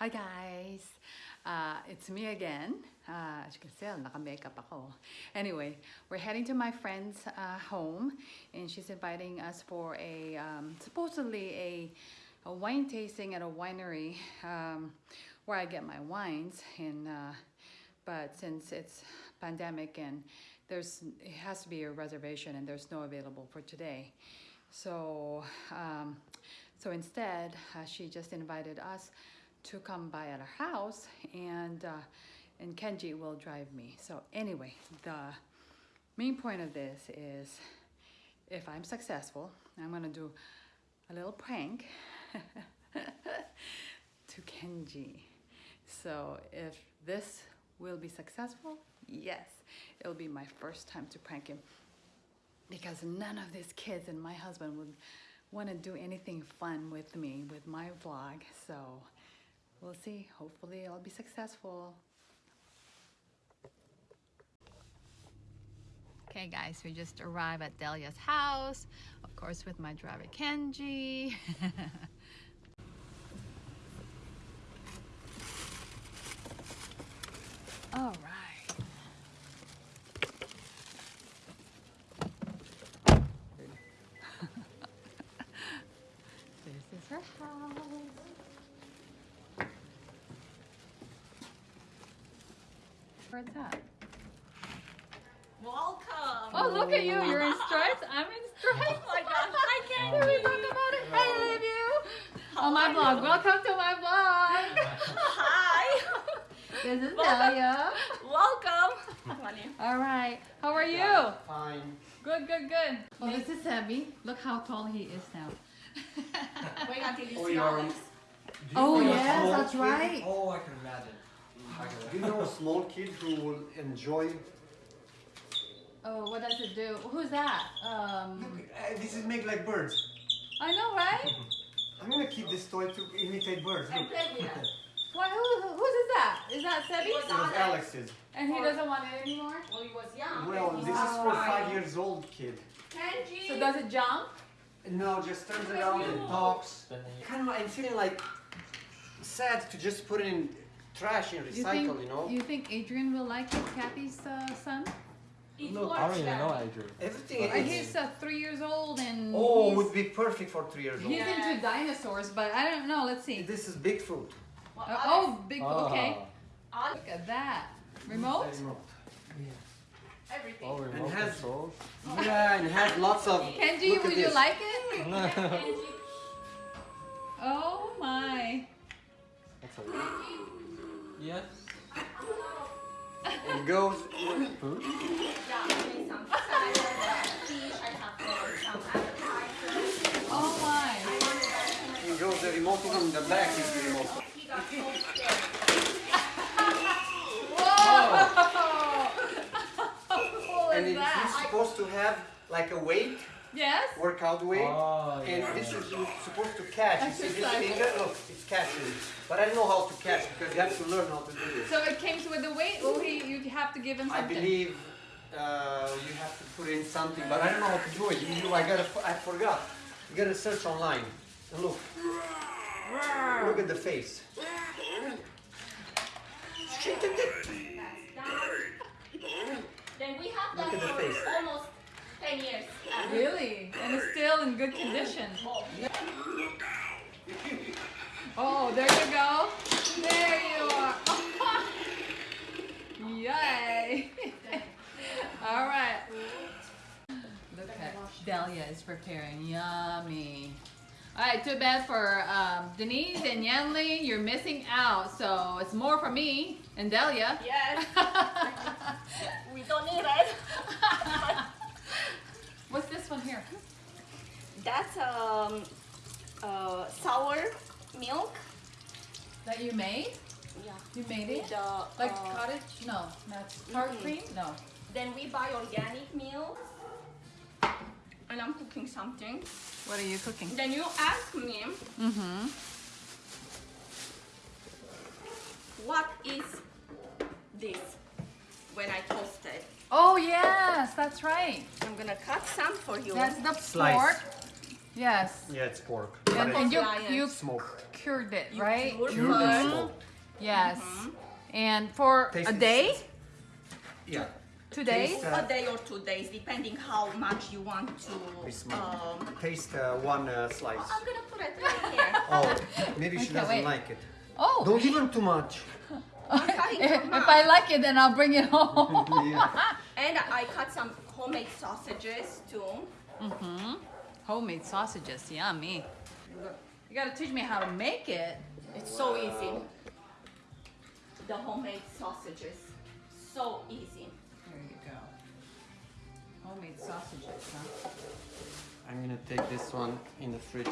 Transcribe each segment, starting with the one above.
Hi guys! Uh, it's me again. Uh, as you can tell, naka-makeup. Anyway, we're heading to my friend's uh, home and she's inviting us for a, um, supposedly a, a wine tasting at a winery um, where I get my wines. And, uh, but since it's pandemic and there's, it has to be a reservation and there's no available for today. So, um, so instead, uh, she just invited us to come by at our house and uh, and Kenji will drive me. So anyway, the main point of this is if I'm successful, I'm gonna do a little prank to Kenji. So if this will be successful, yes, it'll be my first time to prank him because none of these kids and my husband would want to do anything fun with me with my vlog. So we'll see. Hopefully I'll be successful. Okay guys, we just arrived at Delia's house. Of course with my driver Kenji. All right. this is her house. Where's that? Welcome. Oh, look at you. You're in stripes. I'm in stripes. Oh my gosh. Hi, Can we Candy. talk about it? I oh. love you. How On my blog. you? Welcome to my blog. Hi. This is Welcome. Delia. Welcome. Money. All right. How are you? Fine. Good, good, good. Oh, this is Sammy. Look how tall he is now. Wait until you Oh, see you're- Alex. Oh, yes, that's right. Oh, I can imagine. I can Do you know a small kid who will enjoy? Oh, what does it do? Who's that? Look, Um, uh, this is make like birds. I know, right? I'm gonna keep this toy to imitate birds. And Look, play with us. What? Who, who, whose is that? Is that It Sebi? was it was Alex's. And he doesn't want it anymore? Well, he was young. Well, this is for five years old kid. Kenji. So does it jump? No, just turns around and talks. Kind of, I'm feeling like sad to just put it in trash and You think, You know, you think Adrian will like it, Kathy's uh, son? It Look, I don't even know Adrian. everything Uh, is. he's uh, three years old and Oh, he's, would be perfect for three years old. he's Yeah. into dinosaurs, but I don't know. Let's see. This is Bigfoot. Well, Uh, oh, big. Ah. Okay. Alex, Look at that. Remote? Remote. everything. Oh, remote and has- control. Yeah, and it has lots of. Kenji, Look at would you this. like it? Kenji. Oh my. That's a Yes. It goes. Food? Yeah, doing some salad, fish. I have some appetizers. Oh my. I It goes. The remote is on the back. Is the remote. He got so scared. Whoa! How cool And is it, it's supposed to have like a weight, Yes? workout weight. Oh, And yeah. this is supposed to catch. You see this Exercise. finger? Look, it's catching. But I don't know how to catch because you have to learn how to do this. So it came with the weight? Oh, he, you have to give him something? I believe uh, you have to put in something, but I don't know how to do it. You, you, I gotta, I forgot. You gotta search online. And look, look at the face. Then we have that Look at the face. almost 10 years. Uh, Really? And it's still in good condition. Oh, there you go. There you are. Yay. All right. Look at Delia is preparing. Yummy. All right, too bad for um, Denise and Yanli. You're missing out. So it's more for me and Delia. Yes, we don't need it. What's this one here? That's um, uh, sour milk. That you made? Yeah. You made it? The, Like uh, cottage? No, that's tart Mhm. cream? No. Then we buy organic milk. And I'm cooking something. What are you cooking? Then you ask me Mm-hmm. what is this when I toast it. Oh yes, that's right. I'm gonna cut some for you. That's the Slice. pork. Yes. Yeah, it's pork. And, and it's you you smoked. cured it, You right? cure Cured and first. smoked. Yes. And for Taste a day, Yeah. two days. Taste, uh, A day or two days, depending how much you want to. Um, Taste uh, one uh, slice. I'm gonna put it right here. Oh, maybe she Okay, doesn't wait. like it. Oh, Don't give him too much. cutting if, if I like it, then I'll bring it home. yeah. And I cut some homemade sausages too. mm-hmm. Homemade sausages, yummy. You gotta teach me how to make it. It's so easy. The homemade sausages, so easy. There you go. Homemade sausages, huh? I'm gonna take this one in the fridge.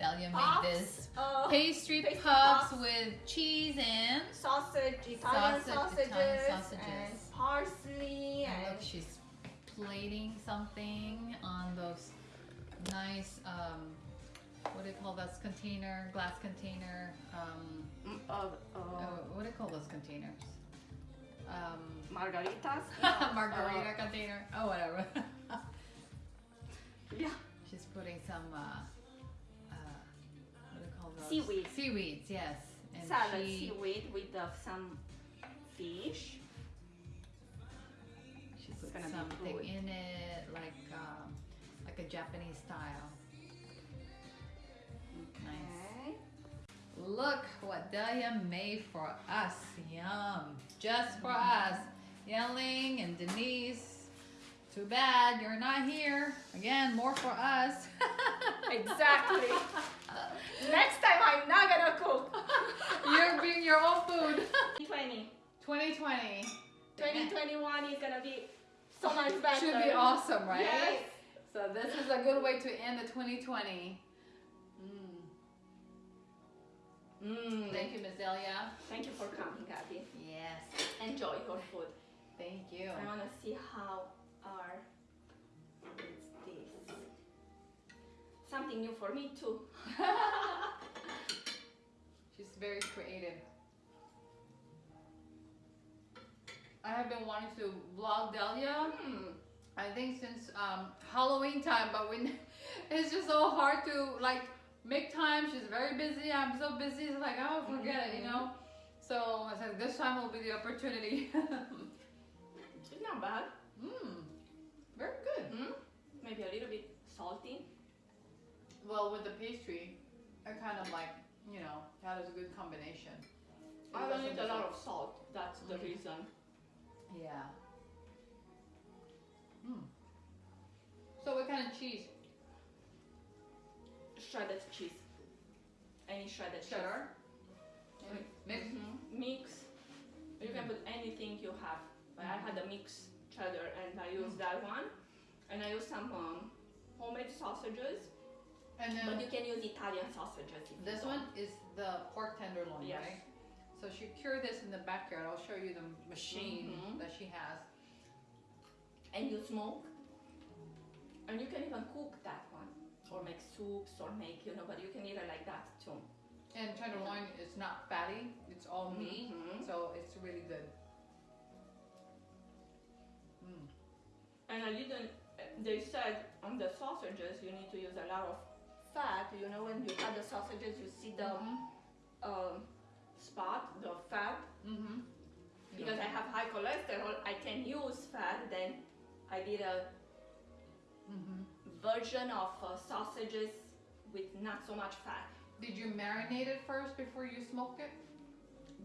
Delia Puffs, made this uh, pastry, pastry puffs, puffs. with cheese and sausage, Italian Sausage, sausages, Italian sausages. and parsley, And and look, she's plating something on those nice, um, what do you call those container, glass container, um, uh, uh, oh, what do you call those containers? Um, margaritas. margarita container, oh, whatever. Uh, yeah. she's putting some, Seaweed. Seaweeds, yes. And Salad she, seaweed with uh, some fish. she put gonna be something good. in it, like, um, like a Japanese style. Nice. Look what Delia made for us. Yum. Just for us. Yanli and Denise. Too bad you're not here. Again, more for us. Exactly. Next time I'm not gonna cook. you're bringing your own food. 2020. 2020. 2021 is gonna be so much better. Should be awesome, right? Yes. So this is a good way to end the 2020. Mm. Mm. Thank you, Miss Delia. Thank you for coming, Abby. Yes. Enjoy your food. Thank you. I wanna see how Something new for me too. She's very creative. I have been wanting to vlog Delia. Hmm. I think since um, Halloween time, but when it's just so hard to like make time. She's very busy. I'm so busy. It's like oh, forget it, you know. So I said this time will be the opportunity. It's not bad. Mmm, very good. Hmm? Maybe a little bit salty. Well, with the pastry, I kind of like you know that is a good combination. It I don't need a lot of salt. That's the Mm. reason. Yeah. Mm. So what kind of cheese? Shredded cheese. Any shredded Cheddar? cheese. Mix? Mhm. Mix. You can put anything you have. But I had a mixed cheddar and I used that one. And I used some um, homemade sausages. And then But you can use Italian sausages if this one is the pork tenderloin, Yes. right? So she cured this in the backyard. I'll show you the machine Mhm. that she has. And you smoke. And you can even cook that one. Or make soups or make, you know, but you can eat it like that too. And tenderloin is not fatty; it's all meat, Mhm. so it's really good. Mm. And I didn't, they said on the sausages you need to use a lot of fat. You know, when you add the sausages, you see the Mhm. um, spot, the fat. Mhm. Because I have high cholesterol, I can use fat. Then I did a Mhm. version of uh, sausages with not so much fat. Did you marinate it first before you smoke it?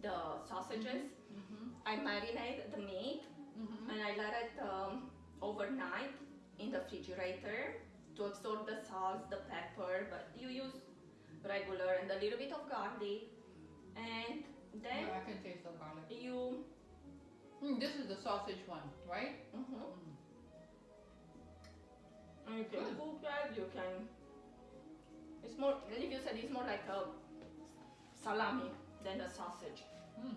The sausages, Mhm. I marinate the meat Mhm. and I let it um, overnight in the refrigerator to absorb the salt, the pepper, but you use regular and a little bit of garlic. And then Yeah, I can taste the garlic. you, Mm, this is the sausage one, right? mhm, Mm. and you can cook it, you can, it's more, if you said it's more like a salami than a sausage. Mm.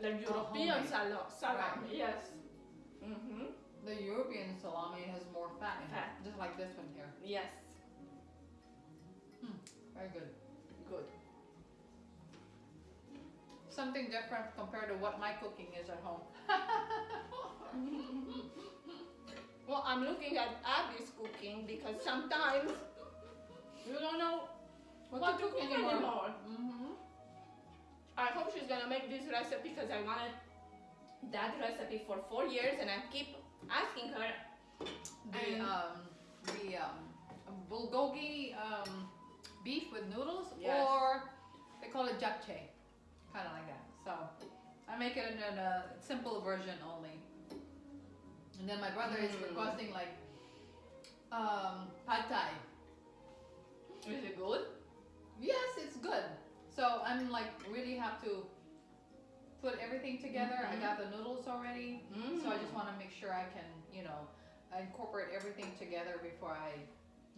Like European salami, Right. yes. Mm-hmm. The European salami has more fat in Fat. it, just like this one here. Yes, Very good. good. Something different compared to what my cooking is at home. Well, I'm looking at Abby's cooking because sometimes you don't know What, what, to cook anymore. anymore? Mm-hmm. I hope she's gonna make this recipe because I wanted that recipe for four years and I keep asking her. The um the um bulgogi um beef with noodles Yes. or they call it japchae, kind of like that. So I make it in, a simple version only. And then my brother is Mm. requesting like um pad thai. Together. I Mhm. got the noodles already. Mm. So I just want to make sure I can, you know, incorporate everything together before I,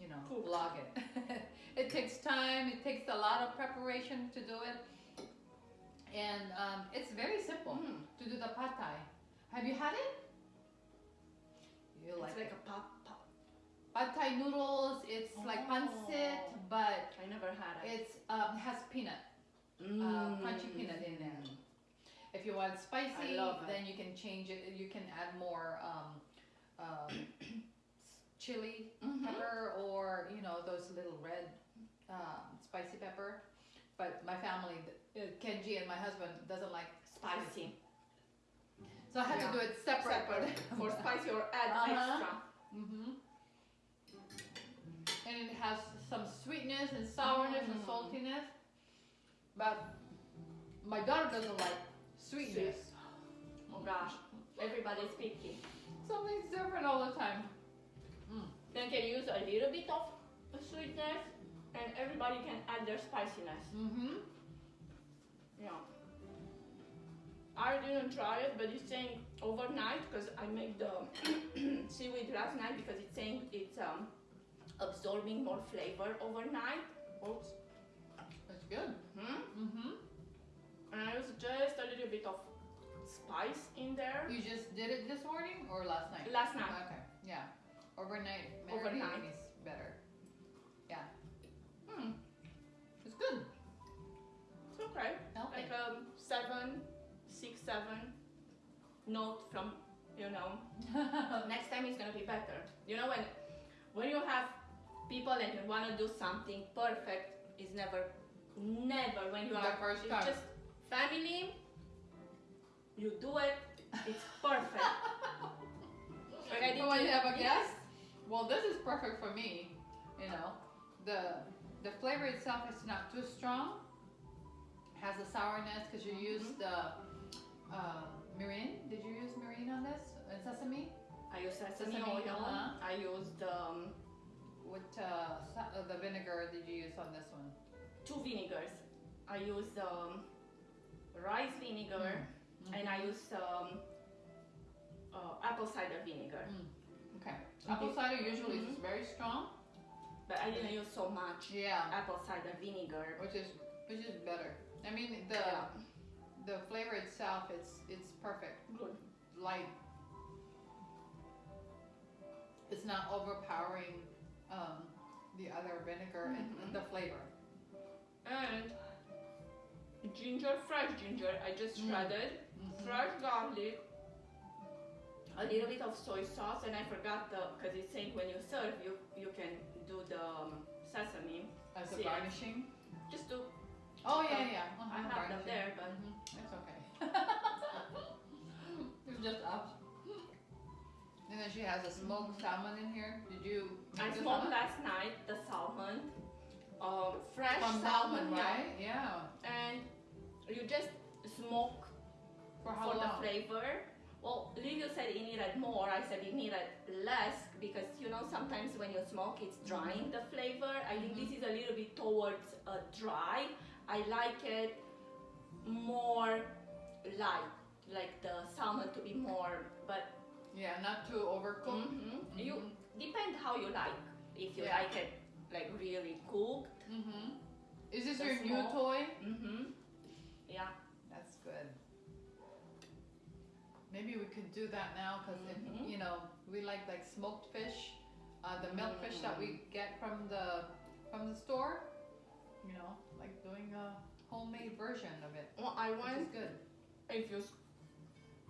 you know, Cook. vlog it. it takes time. It takes a lot of preparation to do it, and um, it's very simple Mm. to do the pad thai. Have you had it? You like It's like, it. a pop pop. pad thai noodles? It's like pancit, Oh. but I never had it. it's um, has peanut, uh, crunchy peanut in there. If you want spicy, then you can change it. You can add more um, um, chili Mhm. pepper or you know those little red um, spicy pepper. But my family, uh, Kenji and my husband, doesn't like Spicy. so I had Yeah. to do it separate. Separate. For spicy or add Uh-huh. extra. hmm And it has some sweetness and sourness and Mm. saltiness. But my daughter doesn't like sweetness. Oh gosh. Everybody's picky. Something's different all the time. Then can use a little bit of sweetness and everybody can add their spiciness. Mm-hmm. Yeah. I didn't try it, but it's saying overnight because I made the seaweed last night because it's saying it's um, absorbing more flavor overnight. Oops. That's good. Hmm? Mm-hmm. And I use just a little bit of spice in there. You just did it this morning or last night? Last night. Okay. Yeah. Overnight. Overnight. is better. Yeah. Hmm. It's good. It's okay. Healthy. Like um seven, six, seven note from you know next time it's gonna be better. You know when when you have people and you wanna do something perfect is never never when you The are first time. just family you do it it's perfect. When to- you have a Yes. guest, well, this is perfect for me. You know, the the flavor itself is not too strong. Has a sourness because you used the uh, mirin. Did you use mirin on this and sesame? I use sesame, Sesame, oil. uh-huh. I used um, What uh, uh, the vinegar did you use on this one? two vinegars. I used um, rice vinegar Mm. and I used um, uh, apple cider vinegar. Okay. Apple cider usually is Mhm. very strong. But I didn't use so much Yeah. apple cider vinegar. Which is which is better. I mean the Yeah. the flavor itself it's it's perfect. Good. light. It's not overpowering um, the other vinegar and, and Mhm. the flavor. And ginger, fresh ginger, I just Mm. shredded. Mhm. Fresh garlic. A little bit of soy sauce, and I forgot the because it's saying when you serve, you you can do the um, sesame As a garnishing. just to Oh yeah, yeah. I have them there, but Mhm, It's okay. it's just us. And then she has a smoked salmon in here. Did you? I smoked last night the salmon, um, fresh From salmon, salmon, yeah. right? Yeah. And you just smoke For how for the flavor. Well, Livio said he needed more. I said he needed less because you know sometimes when you smoke, it's drying the flavor. I think this is a little bit towards uh, dry. I like it more light, like the salmon to be more, but Yeah, not too overcooked. mhm. you Mhm. depend how you like. If you Yeah. like it like really cooked, Mm-hmm. Is this The your new smoke. toy? Yeah. That's good. Maybe we could do that now because Mhm. you know we like like smoked fish, uh, the milk fish that we get from the from the store. You know, like doing a homemade version of it, Well, I want good. if you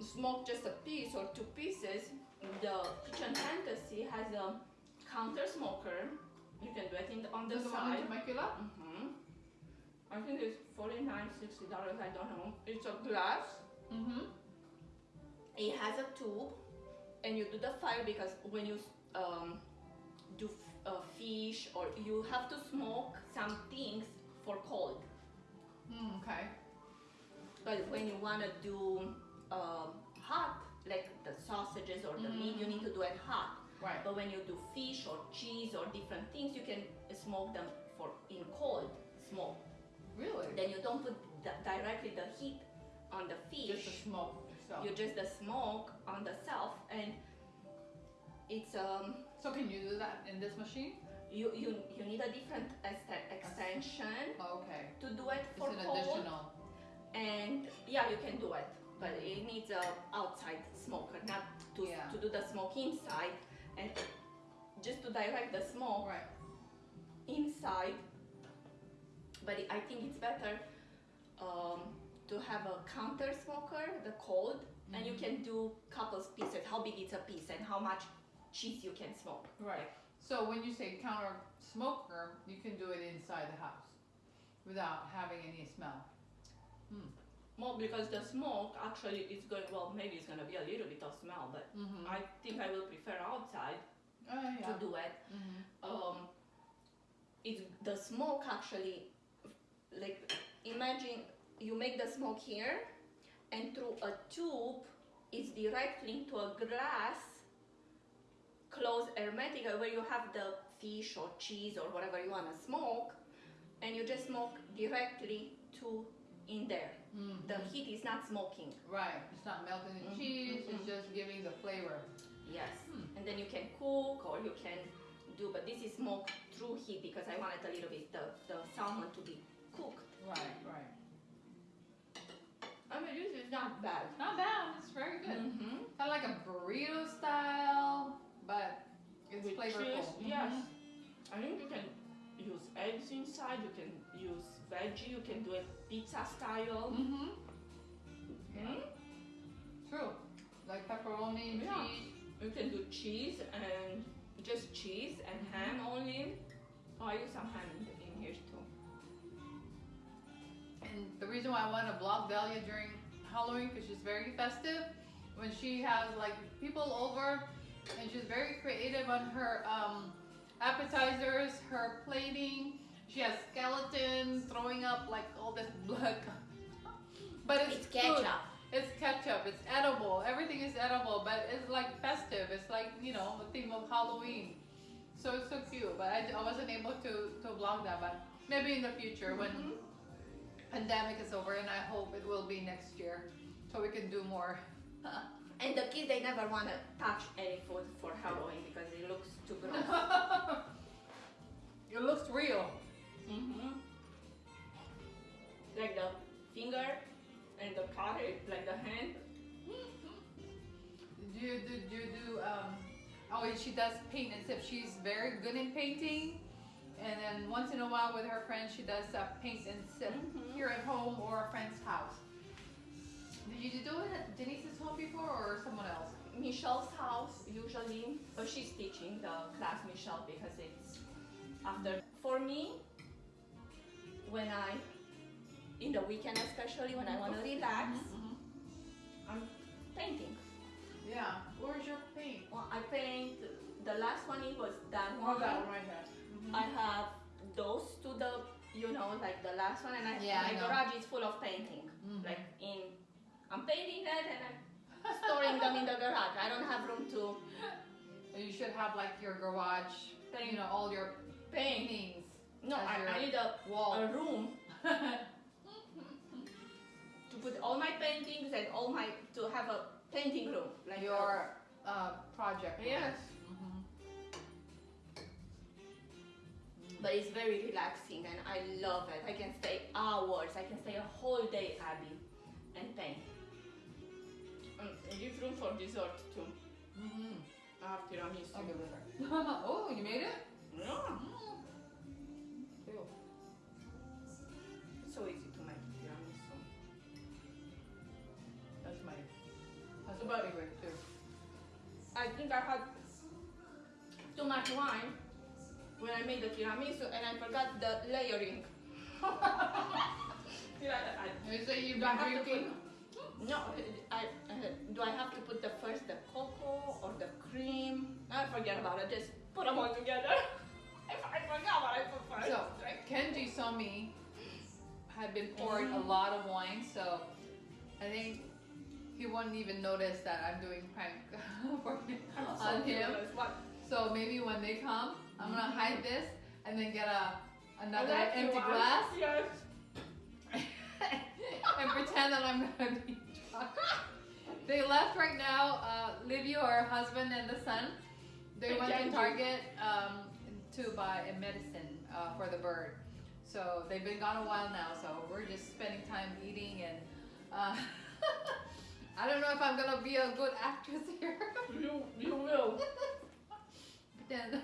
smoke just a piece or two pieces, the kitchen fantasy has a counter smoker You can do it in the, on the the one in side. Temecula? hmm I think it's 49 60 dollars. I don't know. It's a glass. Mm-hmm. It has a tube, and you do the fire because when you um, do f- uh, fish or you have to smoke some things for cold. Mm, okay. But when you wanna do um, hot, like the sausages or the meat, you need to do it hot. Right. But when you do fish or cheese or different things, you can smoke them for in cold smoke. Really? Then you don't put directly the heat on the fish. Just the smoke itself. You just the smoke on the self, and it's um So can you do that in this machine? you you, you need a different extension Oh, okay. to do it for It's an cold. additional. and yeah you can do it but it needs a outside smoker not to, Yeah. to do the smoke inside and just to direct the smoke Right. inside but i think it's better um, to have a counter smoker the cold and you can do couples pieces how big is a piece and how much cheese you can smoke Right. So when you say counter smoker, you can do it inside the house without having any smell. more because the smoke actually is going well maybe it's going to be a little bit of smell but Mm-hmm. i think i will prefer outside oh, yeah. to do it Mm-hmm. um, it's the smoke actually like imagine you make the smoke here and through a tube it's directly into a glass closed hermetic where you have the fish or cheese or whatever you want to smoke and you just smoke directly to in there Mm-hmm. the heat is not smoking Right. It's not melting the Mhm, cheese. mhm. It's just giving the flavor. Yes, Hmm. and then you can cook or you can do, but this is smoked through heat because I wanted a little bit the, the salmon to be cooked. Right. Right. I mean, this is not bad. Not bad. It's very good. Mm-hmm. Kind of like a burrito style, but it's With flavorful. cheese, Mhm. yes. I think you can use eggs inside. You can use veggie. You can do it pizza style. Mm-hmm. Mhm. True. Like pepperoni Yeah. cheese. You can do cheese and just cheese and ham only. Oh, I use some ham in, in here too. And the reason why I want to block Delia during Halloween because she's very festive. When she has like people over, and she's very creative on her um, appetizers, her plating. She has skeletons throwing up like all this blood. but it's, It's food. ketchup. It's ketchup. It's edible. Everything is edible, but it's like festive. It's like you know the theme of Halloween. So it's so cute. But I, I wasn't able to to vlog that. But maybe in the future when Mhm. Pandemic is over, and I hope it will be next year, so we can do more. And the kids, they never want to touch any food for Halloween because it looks too gross. it looks real. mm-hmm. Like the finger and the cutter, like the hand. Do you do, do do um? Oh, she does paint and stuff. She's very good in painting, and then once in a while with her friends, she does uh, paint and sip Mhm. here at home or a friend's house. Did you do it at Denise's home before or someone else? Michelle's house usually, but she's teaching the class Michelle because it's after. For me, when I, in the weekend especially when I want to relax, I'm painting. Yeah. Where's your paint? Well, I paint. The last one it was that Oh, one. that one right there. I have those to the, you know, like the last one, and I, Yeah, my know. garage is full of painting. Mhm. Like in, I'm painting it and I'm storing them in the garage. I don't have room to You should have like your garage, paint. you know, all your paintings, No, I, I need a, wall. a room to put all my paintings and all my to have a painting room. Like your uh, project. Yes. But it's very relaxing and I love it. I can stay hours. I can stay a whole day, Abby, and paint. And it gives room for dessert too. Mm Mhm. I have tiramisu. I'll give it her. oh, you made it? Yeah. Cool. It's so easy to make tiramisu. That's my that's But- my favorite too. I think I had too much wine when I made the tiramisu and I forgot the layering. You say you've do I been have to drinking? put, no, I, I, do I have to put the first the cocoa or the cream? I forget about it. Just put them all together. if I forgot what I put first. So? Kenji saw me had been pouring a mm-hmm. lot of wine, so I think he wouldn't even notice that I'm doing prank for him, I'm so on him. What? So maybe when they come, I'm gonna hide this and then get a another Like empty glass Yes. and pretend that I'm gonna be drunk. They left right now. Uh, Livio, her husband, and the son. They went to Target um, to buy a medicine uh, for the bird. So they've been gone a while now. So we're just spending time eating and. Uh, I don't know if I'm gonna be a good actress here. You, you will. then